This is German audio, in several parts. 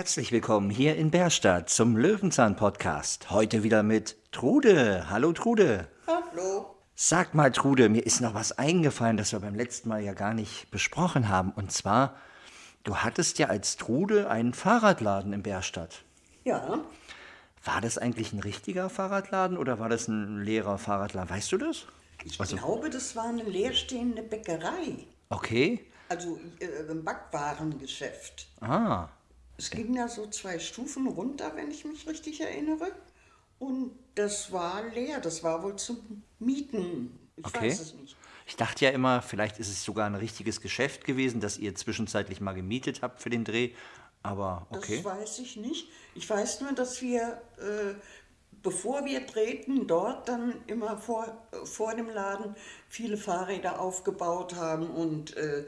Herzlich willkommen hier in Bärstadt zum Löwenzahn-Podcast. Heute wieder mit Trude. Hallo Trude. Hallo. Sag mal Trude, mir ist noch was eingefallen, das wir beim letzten Mal ja gar nicht besprochen haben. Und zwar, du hattest ja als Trude einen Fahrradladen in Bärstadt. Ja, War das eigentlich ein richtiger Fahrradladen oder war das ein leerer Fahrradladen? Weißt du das? ich Also- glaube, das war eine leerstehende Bäckerei. Okay. Also äh, ein Backwarengeschäft. Ah, Es ging da so zwei Stufen runter, wenn ich mich richtig erinnere. Und das war leer. Das war wohl zum Mieten. Ich okay. weiß es nicht. Ich dachte ja immer, vielleicht ist es sogar ein richtiges Geschäft gewesen, das ihr zwischenzeitlich mal gemietet habt für den Dreh. Aber okay. Das weiß ich nicht. Ich weiß nur, dass wir, äh, bevor wir drehten, dort dann immer vor, vor dem Laden viele Fahrräder aufgebaut haben und äh,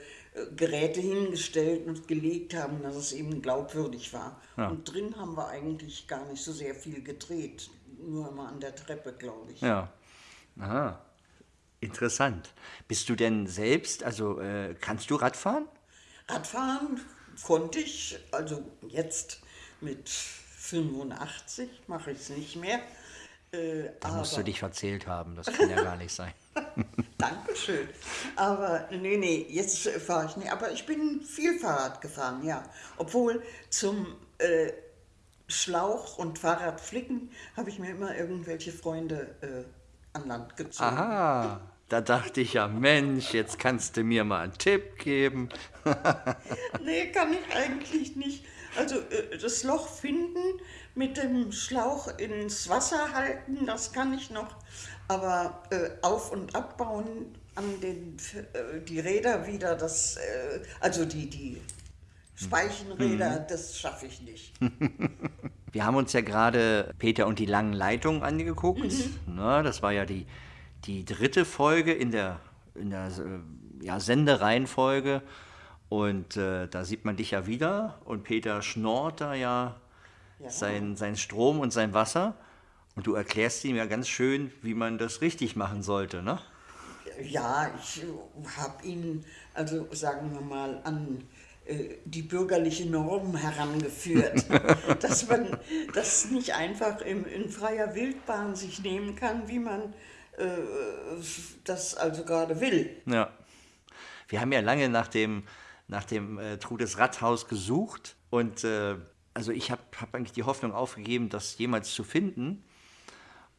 Geräte hingestellt und gelegt haben, dass es eben glaubwürdig war. Ja. Und drin haben wir eigentlich gar nicht so sehr viel gedreht. Nur immer an der Treppe, glaube ich. Ja. Aha. Interessant. Bist du denn selbst, also äh, kannst du Radfahren? Radfahren konnte ich, also jetzt mit 85 mache ich es nicht mehr. Äh, Da musst du dich verzählt haben, das kann ja gar nicht sein. Dankeschön. Aber nee, nee, jetzt äh, fahre ich nicht. Aber ich bin viel Fahrrad gefahren, ja. Obwohl zum äh, Schlauch und Fahrradflicken habe ich mir immer irgendwelche Freunde äh, an Land gezogen. Aha, da dachte ich ja, Mensch, jetzt kannst du mir mal einen Tipp geben. Nee, kann ich eigentlich nicht. Also äh, das Loch finden, mit dem Schlauch ins Wasser halten, das kann ich noch. Aber äh, auf- und abbauen an den, äh, die Räder wieder, das, äh, also die, die Speichenräder, das schaffe ich nicht. Wir haben uns ja gerade Peter und die langen Leitungen angeguckt. Na, das war ja die, die dritte Folge in der, in der äh, ja, Sendereihenfolge. Und äh, da sieht man dich ja wieder. Und Peter schnort da ja, Ja. Sein, sein Strom und sein Wasser. Und du erklärst ihm ja ganz schön, wie man das richtig machen sollte, ne? Ja, ich habe ihn, also sagen wir mal, an äh, die bürgerliche Norm herangeführt, dass man das nicht einfach im, in freier Wildbahn sich nehmen kann, wie man äh, das also gerade will. Ja. Wir haben ja lange nach dem, nach dem äh, Trudes Radhaus gesucht und äh, also ich habe hab eigentlich die Hoffnung aufgegeben, das jemals zu finden.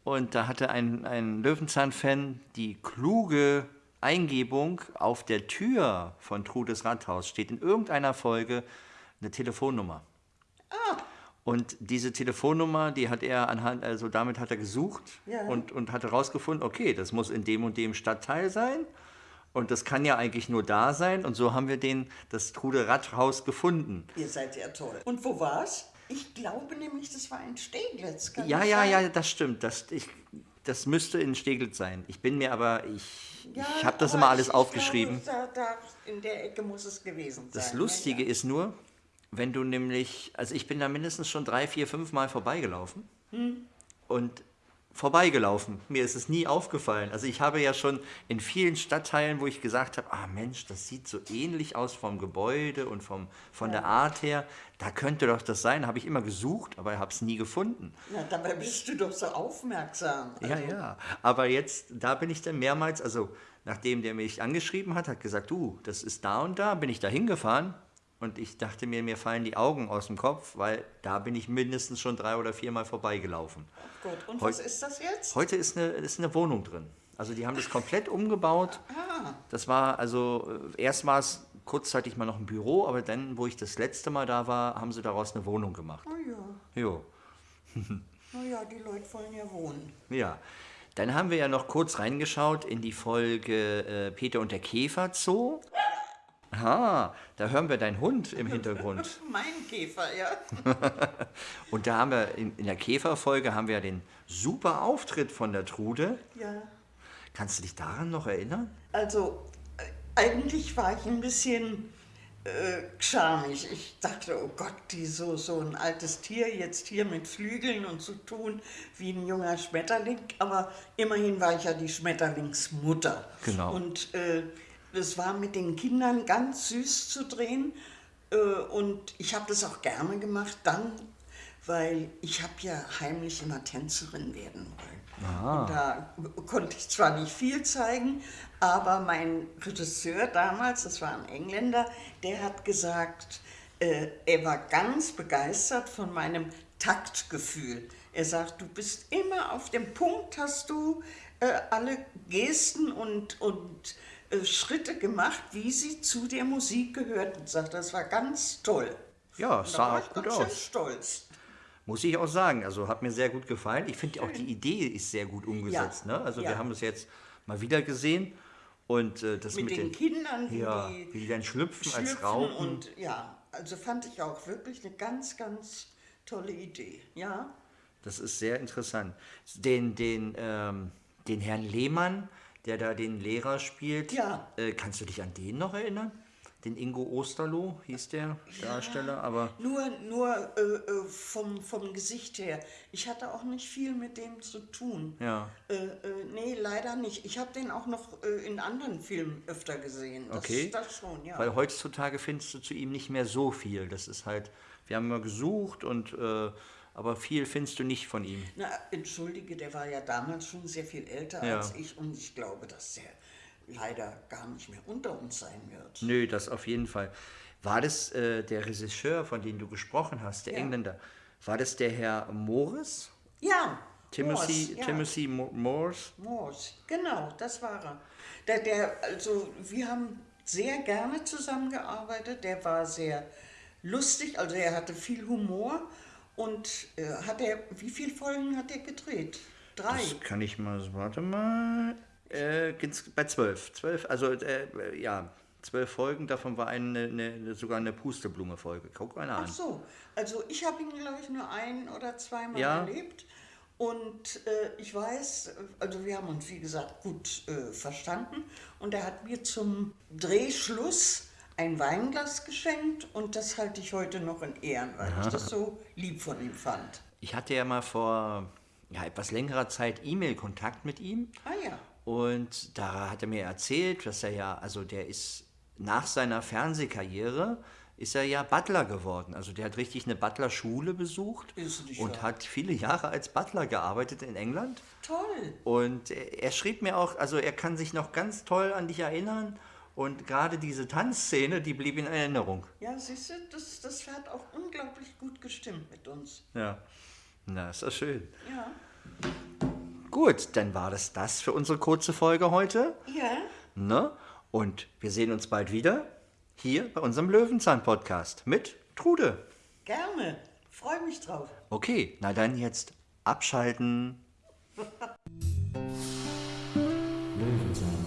Und da hatte ein, ein Löwenzahn-Fan die kluge Eingebung, auf der Tür von Trudes Rathaus steht in irgendeiner Folge eine Telefonnummer. Und diese Telefonnummer, die hat er anhand, also damit hat er gesucht Ja. und, und hatte rausgefunden, okay, das muss in dem und dem Stadtteil sein. Und das kann ja eigentlich nur da sein. Und so haben wir den, das Trude Rathaus gefunden. Ihr seid ja toll. Und wo war's? Ich glaube nämlich, das war in Steglitz. Kann Ja, ja, sein? ja, das stimmt. Das, ich, das müsste in Steglitz sein. Ich bin mir aber, ich, Ja, ich habe das immer alles ich- aufgeschrieben. Ich glaube, da, da in der Ecke muss es gewesen sein. Das ja, Lustige ja. ist nur, wenn du nämlich, also ich bin da mindestens schon drei, vier, fünf Mal vorbeigelaufen und vorbeigelaufen. Mir ist es nie aufgefallen. Also ich habe ja schon in vielen Stadtteilen, wo ich gesagt habe, ah Mensch, das sieht so ähnlich aus vom Gebäude und vom, von der Art her, da könnte doch das sein, habe ich immer gesucht, aber habe es nie gefunden. Na, dabei bist du doch so aufmerksam. Ja, ja. Aber jetzt, da bin ich dann mehrmals, also nachdem der mich angeschrieben hat, hat gesagt, du, das ist da und da, bin ich da hingefahren. Und ich dachte mir, mir fallen die Augen aus dem Kopf, weil da bin ich mindestens schon drei oder viermal vorbeigelaufen. Gut, und Heu- was ist das jetzt? Heute ist eine, ist eine Wohnung drin. Also die haben das komplett umgebaut. Ah, Das war also, äh, erst war es kurzzeitig mal noch ein Büro, aber dann, wo ich das letzte Mal da war, haben sie daraus eine Wohnung gemacht. na ja, Jo. na ja, die Leute wollen ja wohnen. Ja, dann haben wir ja noch kurz reingeschaut in die Folge äh, Peter und der Käfer Zoo. Aha, da hören wir deinen Hund im Hintergrund. Mein Käfer, ja. Und da haben wir in, in der Käferfolge haben wir ja den super Auftritt von der Trude. Ja, Kannst du dich daran noch erinnern? also äh, eigentlich war ich ein bisschen äh, schamig. Ich dachte, oh Gott, die so, so ein altes Tier jetzt hier mit Flügeln und zu tun wie ein junger Schmetterling. Aber immerhin war ich ja die Schmetterlingsmutter. Genau. Und äh, es war mit den Kindern ganz süß zu drehen. Äh, und ich habe das auch gerne gemacht dann, weil ich habe ja heimlich immer Tänzerin werden wollen. Und da konnte ich zwar nicht viel zeigen, aber mein Regisseur damals, das war ein Engländer, der hat gesagt, äh, er war ganz begeistert von meinem Taktgefühl. Er sagt, du bist immer auf dem Punkt, hast du äh, alle Gesten und, und äh, Schritte gemacht, wie sie zu der Musik gehörten. Sagt, das war ganz toll. Ja, sah auch gut aus. stolz. Muss ich auch sagen. Also hat mir sehr gut gefallen. Ich finde auch die Idee ist sehr gut umgesetzt. Ja, Ne? Also ja. wir haben es jetzt mal wieder gesehen. Und äh, das Mit, mit, den, Kindern, wie ja, die wie die dann schlüpfen, als schlüpfen Raupen. und ja, also fand ich auch wirklich eine ganz, ganz tolle Idee. Ja, Das ist sehr interessant. Den, den, ähm, den Herrn Lehmann, der da den Lehrer spielt, Ja. äh, kannst du dich an den noch erinnern? Den Ingo Osterloh hieß der Darsteller, aber nur, nur äh, äh, vom, vom Gesicht her. Ich hatte auch nicht viel mit dem zu tun. ja, Äh, äh, nee, leider nicht. Ich habe den auch noch äh, in anderen Filmen öfter gesehen. Das, Okay. Das schon, ja. weil heutzutage findest du zu ihm nicht mehr so viel. Das ist halt, wir haben immer gesucht und aber viel findest du nicht von ihm. Na, entschuldige, der war ja damals schon sehr viel älter Ja. als ich und ich glaube, dass der leider gar nicht mehr unter uns sein wird. Nö, das auf jeden Fall. War das äh, der Regisseur, von dem du gesprochen hast, der Ja. Engländer? War das der Herr Morris? Ja, Timothy, Morse, ja. Timothy Mo Morse? Morse, genau, das war er. Der, der, also wir haben sehr gerne zusammengearbeitet. Der war sehr lustig, also er hatte viel Humor und äh, hat er, wie viele Folgen hat er gedreht? Drei. Das kann ich mal, warte mal. Äh, bei zwölf. Zwölf, also äh, ja, zwölf Folgen, davon war eine, eine, sogar eine Pusteblume-Folge. Guck mal an. Ach so, also ich habe ihn, glaube ich, nur ein oder zweimal Ja. erlebt. Und äh, ich weiß, also wir haben uns, wie gesagt, gut äh, verstanden. Und er hat mir zum Drehschluss ein Weinglas geschenkt und das halte ich heute noch in Ehren, weil ich das so lieb von ihm fand. Ich hatte ja mal vor ja, etwas längerer Zeit E-Mail-Kontakt mit ihm. Ah ja, Und da hat er mir erzählt, dass er ja, also der ist nach seiner Fernsehkarriere, ist er ja Butler geworden. Also der hat richtig eine Butler-Schule besucht und wahr. hat viele Jahre als Butler gearbeitet in England. toll. Und er er schrieb mir auch, also er kann sich noch ganz toll an dich erinnern. Und gerade diese Tanzszene, die blieb in Erinnerung. Ja, siehst du, das, das hat auch unglaublich gut gestimmt mit uns. Ja, na, ist das schön. Ja. Gut, dann war das das für unsere kurze Folge heute. Ja, Ne? Und wir sehen uns bald wieder hier bei unserem Löwenzahn-Podcast mit Trude. gerne. Freue mich drauf. Okay, na dann jetzt abschalten. Löwenzahn.